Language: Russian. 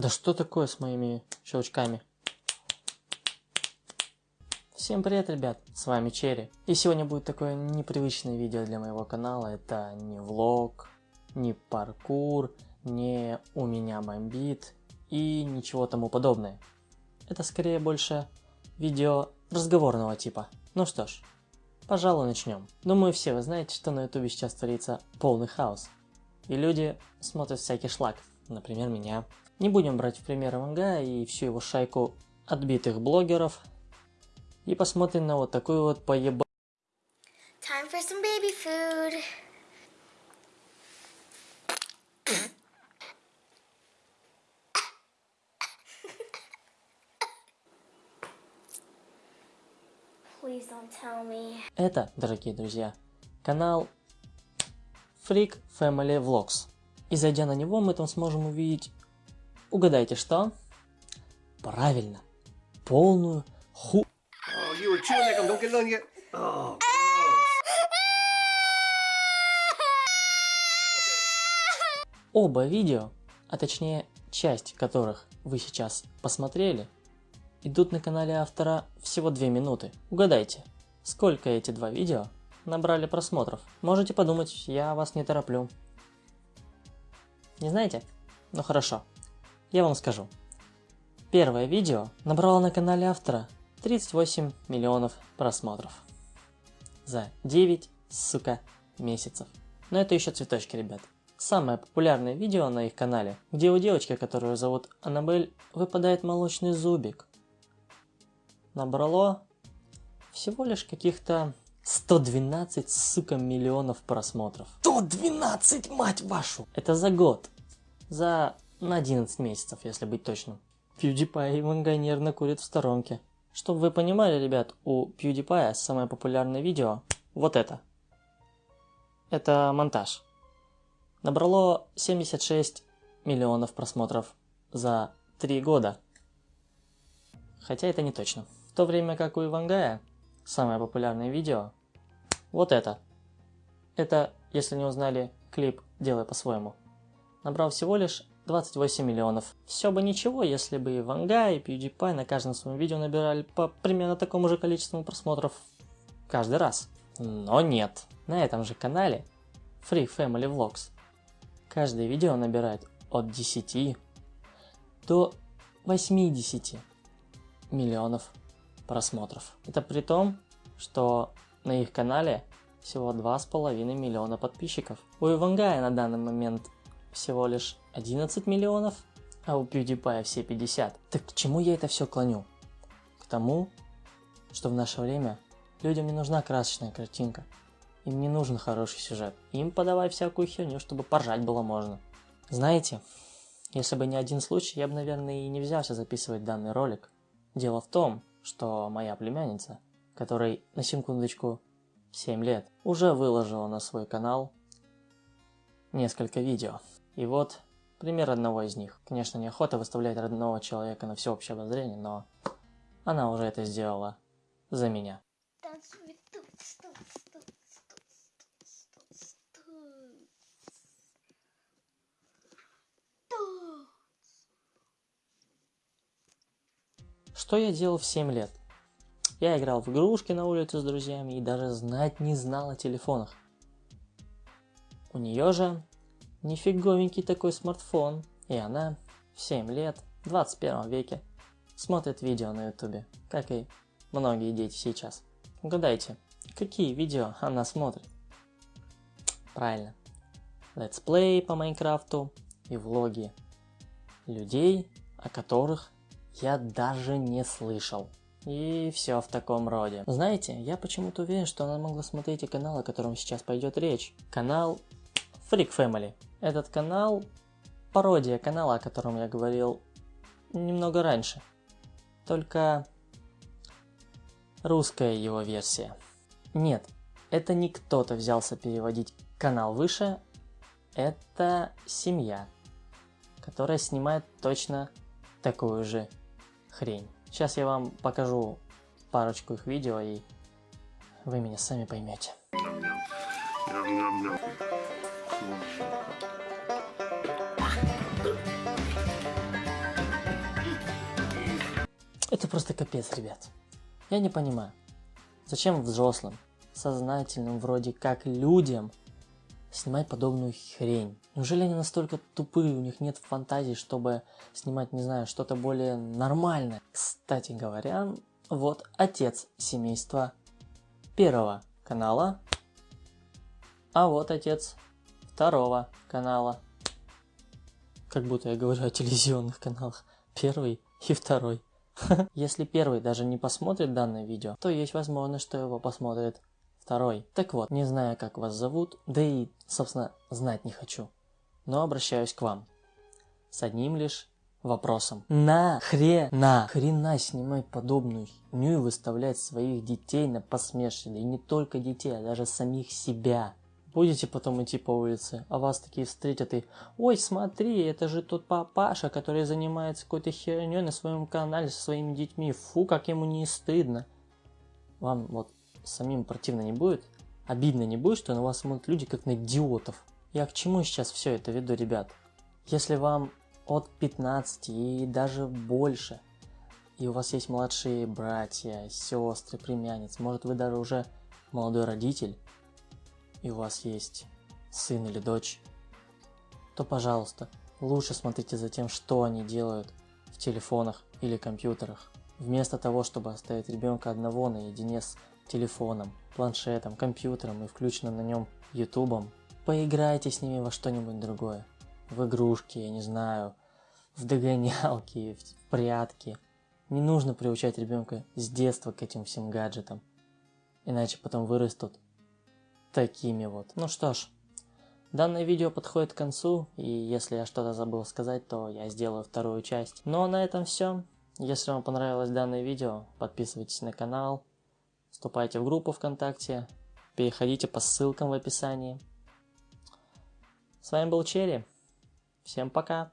Да что такое с моими щелчками? Всем привет, ребят, с вами Черри. И сегодня будет такое непривычное видео для моего канала. Это не влог, не паркур, не у меня бомбит и ничего тому подобное. Это скорее больше видео разговорного типа. Ну что ж, пожалуй начнем. Думаю все вы знаете, что на ютубе сейчас творится полный хаос. И люди смотрят всякий шлак, например меня. Не будем брать в пример Манга и всю его шайку отбитых блогеров. И посмотрим на вот такую вот поеба... Time for some baby food. Please don't tell me. Это, дорогие друзья, канал Freak Family Vlogs. И зайдя на него, мы там сможем увидеть, угадайте что? Правильно, полную ху... Oh. Oh. Оба видео, а точнее часть которых вы сейчас посмотрели, идут на канале автора всего 2 минуты. Угадайте, сколько эти два видео набрали просмотров? Можете подумать, я вас не тороплю. Не знаете? Ну хорошо, я вам скажу. Первое видео набрало на канале автора 38 миллионов просмотров. За 9, сука, месяцев. Но это еще цветочки, ребят. Самое популярное видео на их канале, где у девочки, которую зовут Аннабель, выпадает молочный зубик. Набрало всего лишь каких-то 112, сука, миллионов просмотров. 112, мать вашу! Это за год. За на 11 месяцев, если быть точным. PewDiePie и Ванга нервно курит в сторонке. Чтобы вы понимали, ребят, у PewDiePie самое популярное видео вот это. Это монтаж. Набрало 76 миллионов просмотров за 3 года. Хотя это не точно. В то время как у Ивангая самое популярное видео вот это. Это, если не узнали, клип «Делай по-своему». Набрал всего лишь 28 миллионов. Все бы ничего, если бы и Ванга, и PewDiePie на каждом своем видео набирали по примерно такому же количеству просмотров каждый раз. Но нет. На этом же канале Free Family Vlogs каждое видео набирает от 10 до 80 миллионов просмотров. Это при том, что на их канале всего 2,5 миллиона подписчиков. У Ивангая на данный момент всего лишь 11 миллионов, а у PewDiePie все 50. Так к чему я это все клоню? К тому, что в наше время людям не нужна красочная картинка. Им не нужен хороший сюжет. Им подавай всякую херню, чтобы поржать было можно. Знаете, если бы не один случай, я бы, наверное, и не взялся записывать данный ролик. Дело в том, что моя племянница, которой на секундочку 7 лет, уже выложила на свой канал несколько видео. И вот пример одного из них. Конечно, неохота выставлять родного человека на всеобщее обозрение, но она уже это сделала за меня. Что я делал в 7 лет? Я играл в игрушки на улице с друзьями и даже знать не знал о телефонах. У нее же нифиговенький такой смартфон, и она в 7 лет, в 21 веке, смотрит видео на ютубе, как и многие дети сейчас. Угадайте, какие видео она смотрит? Правильно, летсплей по Майнкрафту и влоги людей, о которых я даже не слышал. И все в таком роде. Знаете, я почему-то уверен, что она могла смотреть и канал, о котором сейчас пойдет речь. Канал Freak Family. Этот канал пародия канала, о котором я говорил немного раньше. Только русская его версия. Нет, это не кто-то взялся переводить канал выше, это семья, которая снимает точно такую же хрень. Сейчас я вам покажу парочку их видео, и вы меня сами поймете. Это просто капец, ребят. Я не понимаю, зачем взрослым, сознательным вроде как людям снимать подобную хрень? Неужели они настолько тупые, у них нет фантазии, чтобы снимать, не знаю, что-то более нормальное? Кстати говоря, вот отец семейства первого канала, а вот отец второго канала. Как будто я говорю о телевизионных каналах. Первый и второй. Если первый даже не посмотрит данное видео, то есть возможность, что его посмотрит второй. Так вот, не знаю, как вас зовут, да и, собственно, знать не хочу. Но обращаюсь к вам. С одним лишь вопросом. На хрена, хрена снимать подобную херню и выставлять своих детей на посмешище. И не только детей, а даже самих себя. Будете потом идти по улице, а вас такие встретят и «Ой, смотри, это же тот папаша, который занимается какой-то херней на своем канале со своими детьми. Фу, как ему не стыдно». Вам вот самим противно не будет? Обидно не будет, что на вас смотрят люди как на идиотов? Я к чему сейчас все это веду, ребят? Если вам от 15 и даже больше, и у вас есть младшие братья, сестры, племянницы, может вы даже уже молодой родитель, и у вас есть сын или дочь, то, пожалуйста, лучше смотрите за тем, что они делают в телефонах или компьютерах, вместо того, чтобы оставить ребенка одного наедине с телефоном, планшетом, компьютером и включенным на нем ютубом. Поиграйте с ними во что-нибудь другое. В игрушки, я не знаю, в догонялки, в прятки. Не нужно приучать ребенка с детства к этим всем гаджетам. Иначе потом вырастут такими вот. Ну что ж, данное видео подходит к концу, и если я что-то забыл сказать, то я сделаю вторую часть. Ну а на этом все. Если вам понравилось данное видео, подписывайтесь на канал, вступайте в группу ВКонтакте, переходите по ссылкам в описании. С вами был Черри. Всем пока.